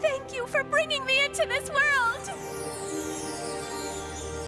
Thank you for bringing me into this world!